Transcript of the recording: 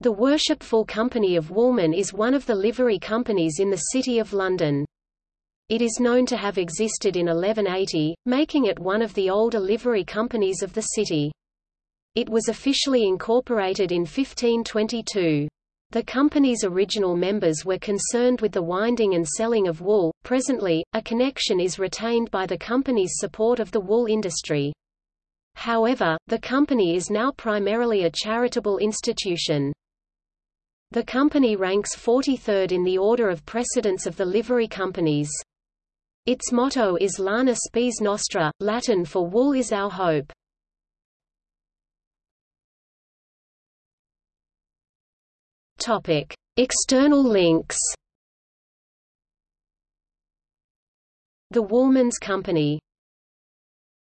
The Worshipful Company of Woolmen is one of the livery companies in the City of London. It is known to have existed in 1180, making it one of the older livery companies of the city. It was officially incorporated in 1522. The company's original members were concerned with the winding and selling of wool. Presently, a connection is retained by the company's support of the wool industry. However, the company is now primarily a charitable institution. The company ranks 43rd in the order of precedence of the livery companies. Its motto is Lana Spes Nostra, Latin for Wool is our hope. Topic: External links. The Woolmen's Company